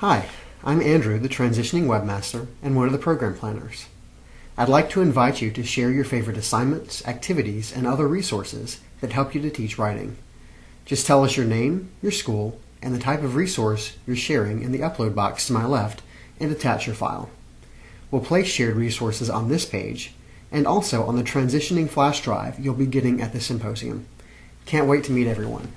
Hi, I'm Andrew, the Transitioning Webmaster and one of the Program Planners. I'd like to invite you to share your favorite assignments, activities, and other resources that help you to teach writing. Just tell us your name, your school, and the type of resource you're sharing in the upload box to my left and attach your file. We'll place shared resources on this page and also on the transitioning flash drive you'll be getting at the symposium. Can't wait to meet everyone.